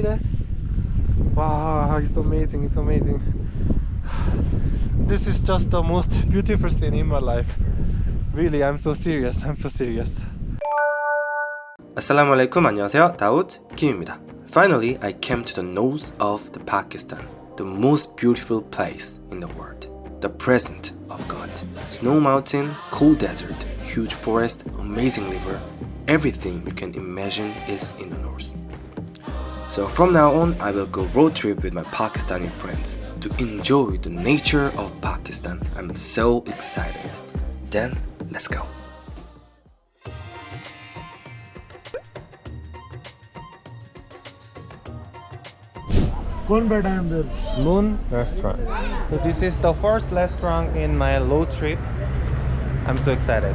see that? Wow, it's amazing, it's amazing. This is just the most beautiful scene in my life. Really, I'm so serious, I'm so serious. Assalamualaikum. 안녕하세요. Daud 김입니다. Finally, I came to the north of the Pakistan, the most beautiful place in the world, the present of God. Snow mountain, cool desert, huge forest, amazing river, everything you can imagine is in the north. So from now on, I will go road trip with my Pakistani friends to enjoy the nature of Pakistan. I'm so excited. Then, let's go. Moon restaurant. So this is the first restaurant in my road trip. I'm so excited.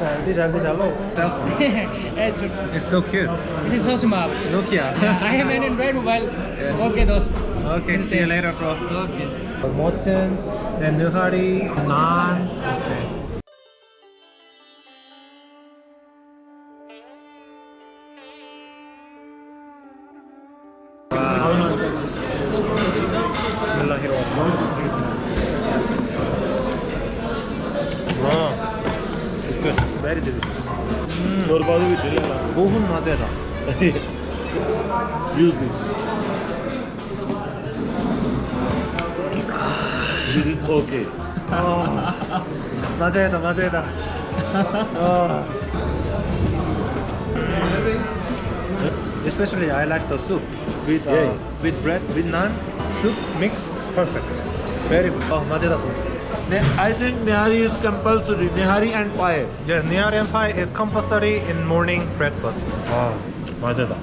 child. These are low. it's, so cute. This is so small. Nokia. I am an Android mobile. Okay, those. Okay, see you later, bro. Okay. Mochen, then Nihari, Naan. Okay. Çorbanı bitir ya. Bohun mazera. Yüz düz. This is okay. mazera mazera. Especially I like the soup with uh, yeah. with bread with naan soup mix perfect. Very good. Oh, mazera soup. Ne- I think Nihari is compulsory. Nihari and pie. Yes, Nihari pie is compulsory in morning breakfast. 아, 맛에다.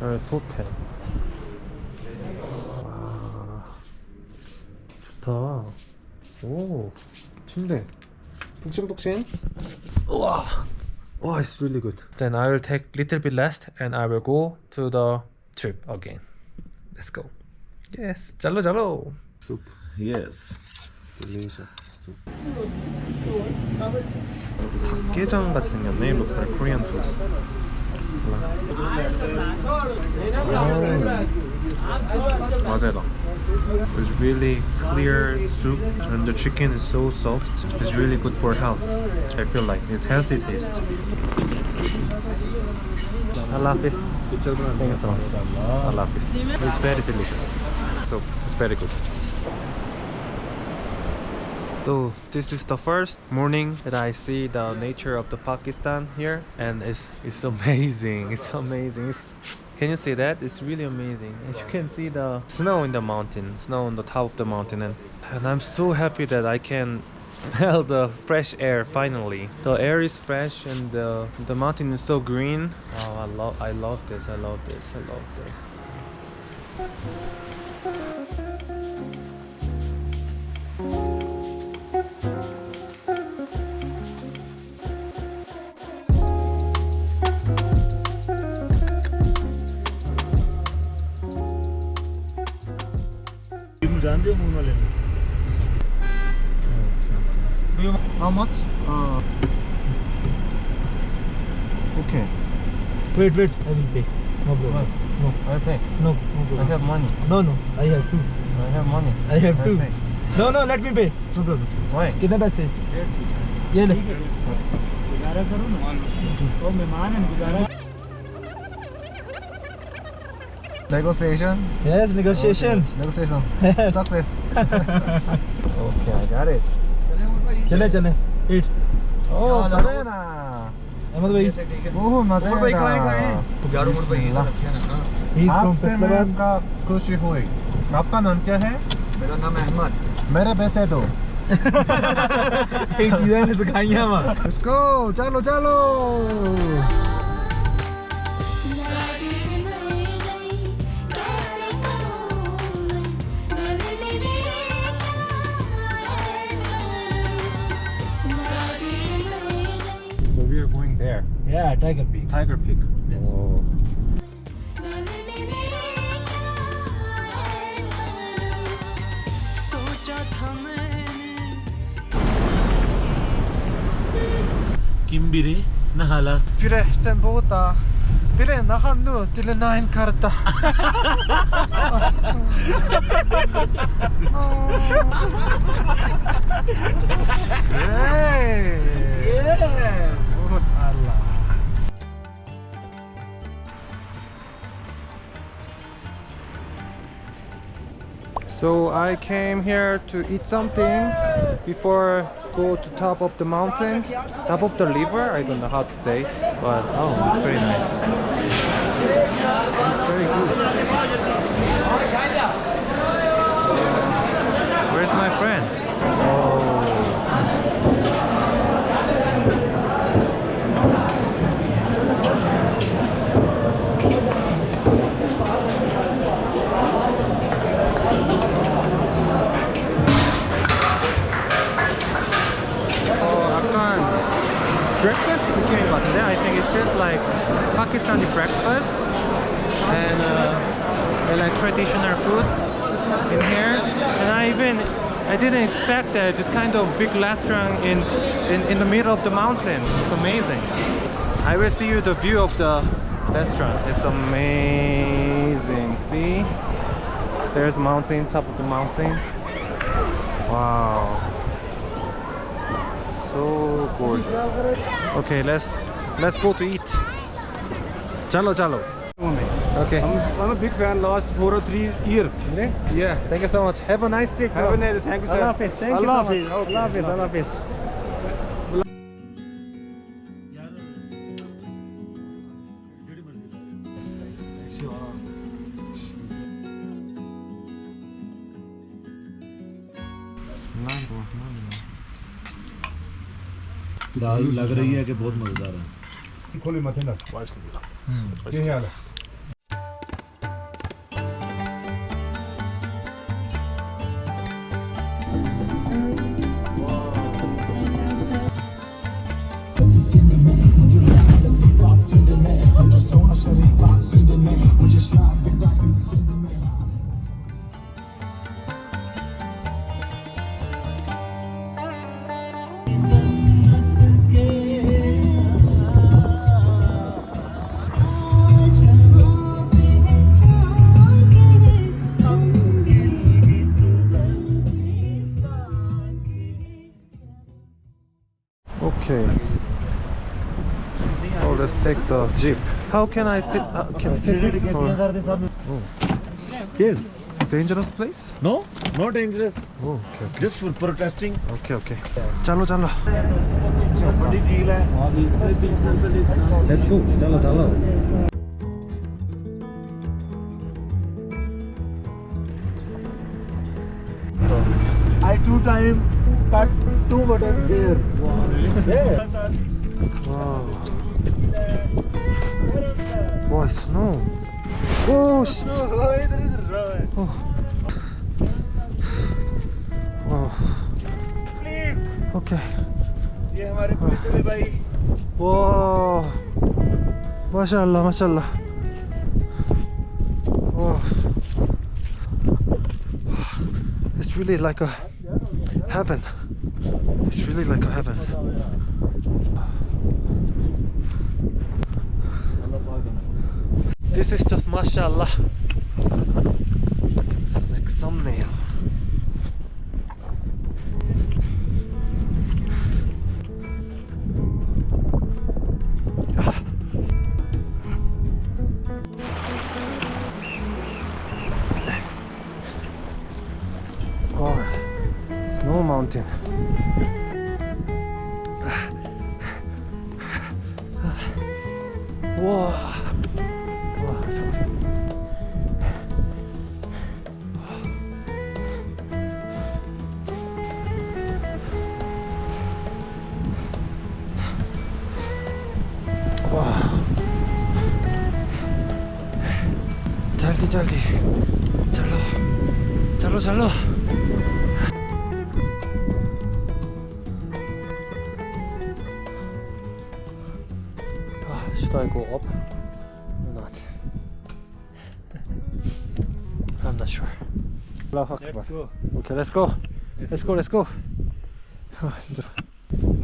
어, 소태. 와, 좋다. 오, 침대. 푹신푹신. 우와. Wow, it's really good. Then I will take little bit rest and I will go to the trip again. Let's go. Yes, 잘로 잘로. Soup. Yes. Delicious soup. 닭게장 같이 생겼네. Looks like Korean food. 맞아요. It's really clear soup and the chicken is so soft. It's really good for health. I feel like it's healthy taste. Allah Hafiz. Thank you so much. Allah Hafiz. It's very delicious. So it's very good. So this is the first morning that I see the nature of the Pakistan here and it's it's amazing it's amazing. It's, can you see that? It's really amazing. And you can see the snow in the mountain snow on the top of the mountain and, and I'm so happy that I can smell the fresh air finally. The air is fresh and the, the mountain is so green. Oh I love I love this I love this I love this तुम जानते हो moon वाले How much? Uh, okay. Wait, wait. I will pay. No problem. No, I pay. no, no I problem. have money. No, no. I have two. I have money. I have two. pay. No, no. Let me pay. No problem. Why? कितने पैसे ये ले गुजारा करो ना ओ मेहमान है गुजारा Negotiation. Yes, negotiations. Okay. Negotiation. Yes. Success. okay, I got it. चले चले eat. Oh, banana. अहमद भाई Oh, मज़ेदार. भाई, खाएँ, खाएँ। यार उमर भाई he is from आपसे Faisalabad. मैं का खुशी हुई आपका नाम क्या है मेरा नाम है अहमद मेरे पैसे दो एक चीज़ें ने सिखाई हैं वहाँ Let's go चलो चलो tiger peak Tiger Peak. Oh. Kimbiri nahala. Pirechten båda. Pire nahan nu till en nine karta. Hey! yeah Oh, Allah. So I came here to eat something before go to top of the mountain, top of the river. I don't know how to say, but oh, it's very nice. It's very good. Where's my friends? Breakfast. And, uh, like traditional foods in here. And I even I didn't expect that this kind of big restaurant in, in in the middle of the mountain. It's amazing. I will see you the view of the restaurant. It's amazing. See? There's mountain top of the mountain. Wow. So gorgeous. Okay, let's let's go to eat. Okay. I'm, I'm a big fan last four or three year yeah Thank you so much. Have a nice trip. have bro. a nice thank you sir Allah Hafiz. Thank you so Allah much. Hafiz. Okay. Allah Hafiz. Allah Hafiz. दाल लग रही है कि बहुत मज़ेदार है 你考虑嘛？天呐，我也是，嗯，接下来。jeep. How can I sit? Uh, can I sit here? Oh. Yes. Dangerous place? No, no dangerous. Oh, okay, okay. Just for protesting. Okay, okay. Chalo, chalo. Let's go. Chalo, chalo. I two time cut two buttons here. Wow. Yeah. wow. Boy, snow. Oh, sh- इधर इधर oh. Wow. Please Okay. ये हमारे police वाले भाई Wow. Mashallah, mashallah. Wow. It's really like a heaven. It's really like a heaven. This is just mashallah. It's like thumbnail. Oh, snow mountain. Ah. Ah. Whoa. 잘 돼. 잘 넣어. 잘 should I go up or not? I'm not sure. Let's go. Okay, let's go. Let's, go. let's go.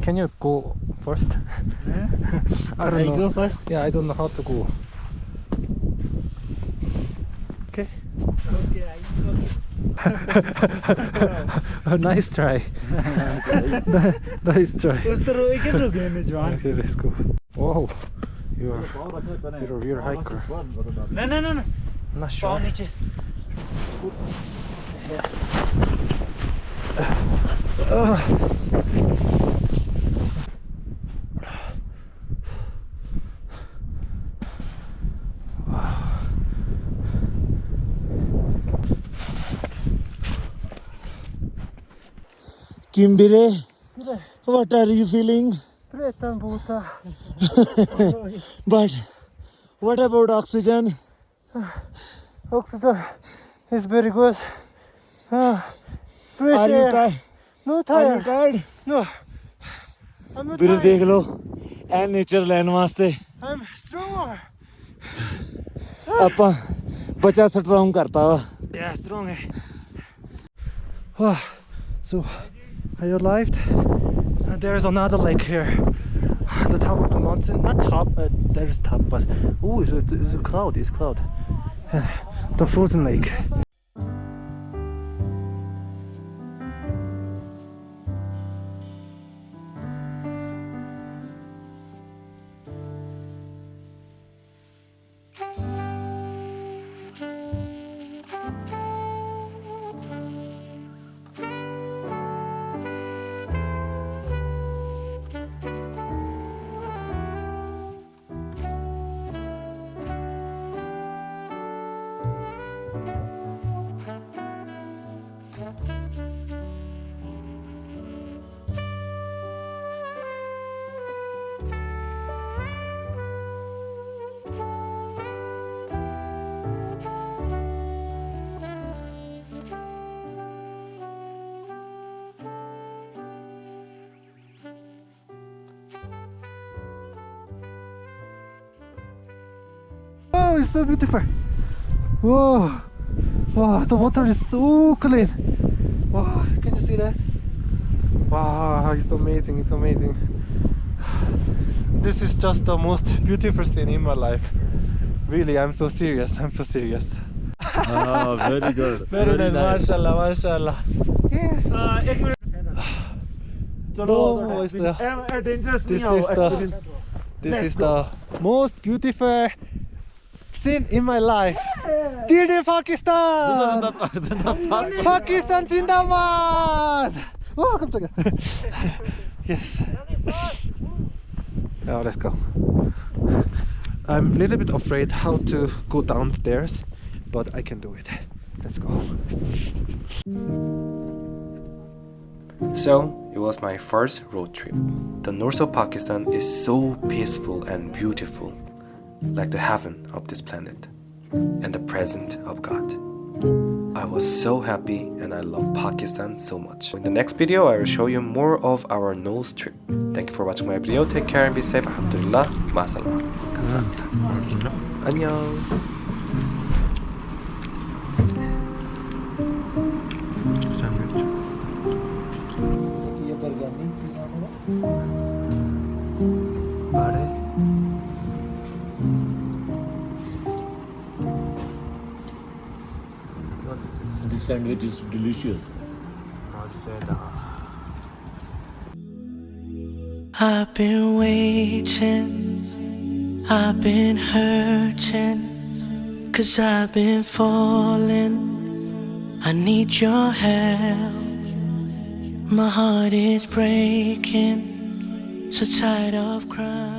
Can you go first? Yeah? I don't I know. go first? Yeah, I don't know how to go. oh, nice try. nice try. Okay, let's go. Whoa, you are you're a rear hiker. No, no, no, no. I'm not sure. Uh, Kimbire, what are you feeling? Pretan bota. But what about oxygen? Oxygen is very good. Ah, fresh Are you air. tired? No Are you tired. tired? No. I'm not ਵੀਰੇ tired. ਦੇਖ ਲਓ ਐ nature ਲੈਣ ਵਾਸਤੇ I'm strong. ਆਪਾਂ ਬੱਚਾ strong ਕਰਤਾ ਵਾ Yeah, strong. Oh, so I arrived, and there's another lake here. At the top of the mountain, not top, uh, there is top, but oh, it's, it's a cloud. It's cloud. the frozen lake. so beautiful. Whoa. Wow the water is so clean. Wow can you see that? Wow it's amazing it's amazing. This is just the most beautiful scene in my life. Really i'm so serious i'm so serious. Oh very good. Very, very nice, mashallah mashallah. Yes. Uh, it will... the no, the, this is the, this is the most beautiful scene in my life. Dear Pakistan! Pakistan Jindabad! Oh, 깜짝이야. yes. Now let's go. I'm a little bit afraid how to go downstairs, but I can do it. Let's go. So, it was my first road trip. The north of Pakistan is so peaceful and beautiful, like the heaven of this planet and the presence of God. I was so happy and I love Pakistan so much. In the next video, I will show you more of our nose trip. Thank you for watching my video. Take care and be safe. Alhamdulillah. Masalama. 감사합니다. 안녕. This sandwich is delicious. I've been waiting, I've been hurting, cause I've been falling. I need your help. My heart is breaking, so tired of crying.